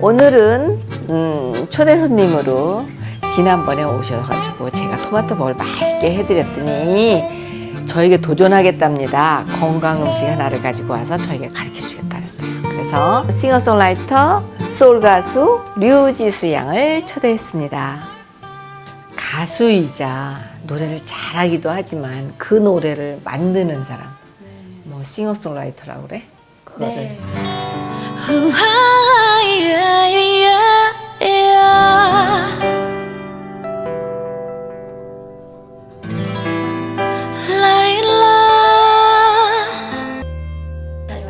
오늘은 음, 초대 손님으로 지난번에 오셔가지고 제가 토마토볼 맛있게 해드렸더니 저에게 도전하겠답니다. 건강 음식 하나를 가지고 와서 저에게 가르쳐 주겠다 그랬어요. 그래서 싱어송라이터 소울 가수 류지수 양을 초대했습니다. 가수이자 노래를 잘하기도 하지만 그 노래를 만드는 사람 뭐 싱어송라이터라고 그래? 네.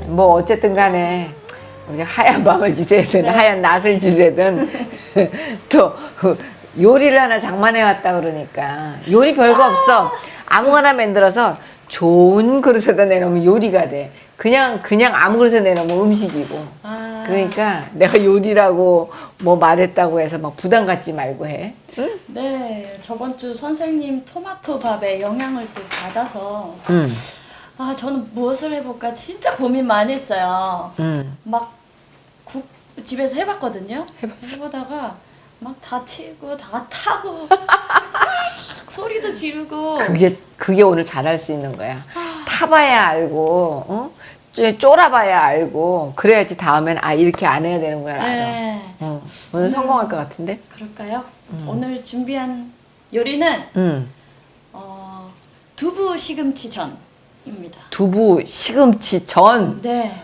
뭐 어쨌든 간에 우리가 하얀 밤을 지새든 하얀 낯을 지새든 또 요리를 하나 장만해 왔다 그러니까. 요리 별거 없어. 아무거나 만들어서 좋은 그릇에다 내놓으면 요리가 돼 그냥 그냥 아무 그릇에 내놓으면 음식이고 아, 그러니까 내가 요리라고 뭐 말했다고 해서 막 부담 갖지 말고 해 응? 네, 저번 주 선생님 토마토 밥에 영향을 또 받아서 응, 아 저는 무엇을 해볼까 진짜 고민 많이 했어요. 응. 막국 집에서 해봤거든요. 해봤어. 해보다가 막 다 튀고 다 타고 소리도 지르고 그게 그게 오늘 잘할 수 있는 거야. 타봐야 알고, 어? 쪼- 쫄아봐야 알고, 그래야지 다음엔 아 이렇게 안 해야 되는구나. 네, 어, 오늘 성공할 것 같은데? 그럴까요? 음. 오늘 준비한 요리는 응. 어, 두부 시금치 전입니다. 두부 시금치 전. 네.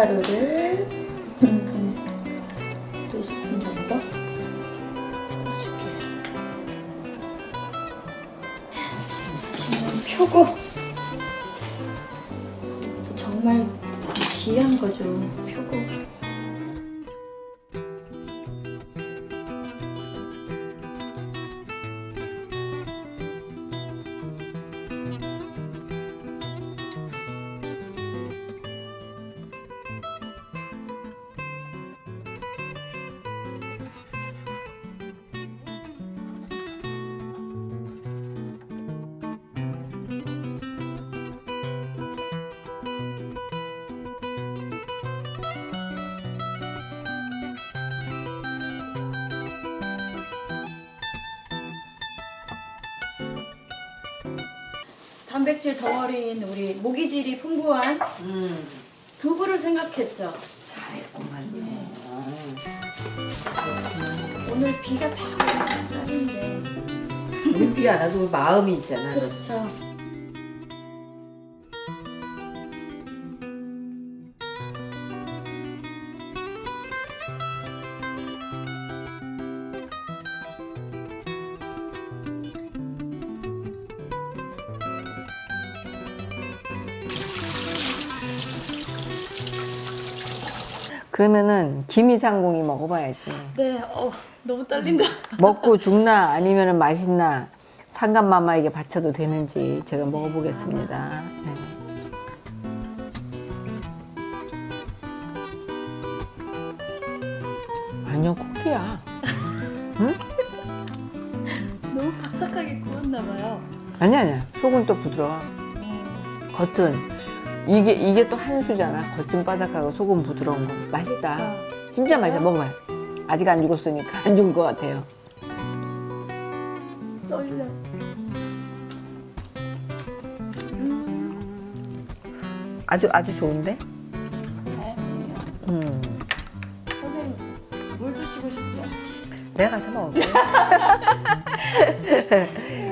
캡쌀가루를 한두 스푼 정도 넣어줄게요. 지금 표고 또 정말 귀한 거죠 표고. 단백질 덩어리인 우리 모기질이 풍부한 음, 두부를 생각했죠. 잘했구만. 오늘 비가 다 오는 날인데. 눈비 안 와도 마음이 있잖아. 그렇죠. 그러면은 김이상궁이 먹어봐야지. 네, 어, 너무 떨린다. 먹고 죽나 아니면은 맛있나 상감마마에게 바쳐도 되는지 제가 먹어보겠습니다. 네. 아니요 코피야. 너무 바삭하게 구웠나 봐요. 아니 아니야 속은 또 부드러워. 겉은 이게 이게 또 한 수잖아. 거친 바삭하고 소금 부드러운 거. 맛있다. 진짜 맛있어. 먹어봐요. 아직 안 죽었으니까 안 죽을 것 같아요. 떨려. 음. 아주 아주 좋은데? 음. 선생님 물 드시고 싶죠? 내가 가서 먹을게.